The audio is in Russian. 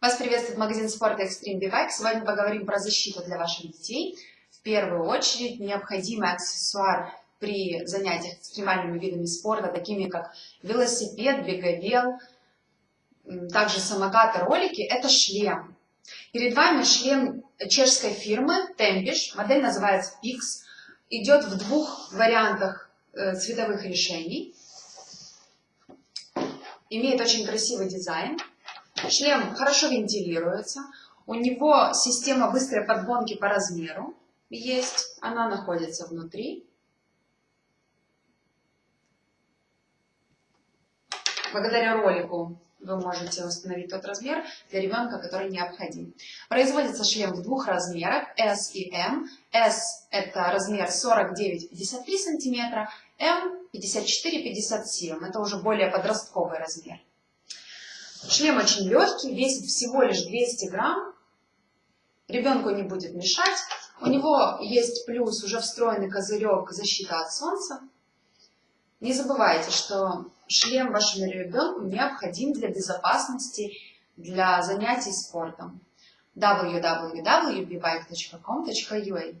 Вас приветствует магазин спорта Extreme Bike. Сегодня поговорим про защиту для ваших детей. В первую очередь необходимый аксессуар при занятиях экстремальными видами спорта, такими как велосипед, беговел, также самокаты, ролики, это шлем. Перед вами шлем чешской фирмы Tempish, модель называется Pix, идет в двух вариантах э, цветовых решений, имеет очень красивый дизайн. Шлем хорошо вентилируется. У него система быстрой подгонки по размеру есть. Она находится внутри. Благодаря ролику вы можете установить тот размер для ребенка, который необходим. Производится шлем в двух размерах S и M. S это размер 49-53 см, M 54-57. Это уже более подростковый размер. Шлем очень легкий, весит всего лишь 200 грамм. Ребенку не будет мешать. У него есть плюс уже встроенный козырек защита от солнца. Не забывайте, что шлем вашему ребенку необходим для безопасности, для занятий спортом. www.bbike.com.ua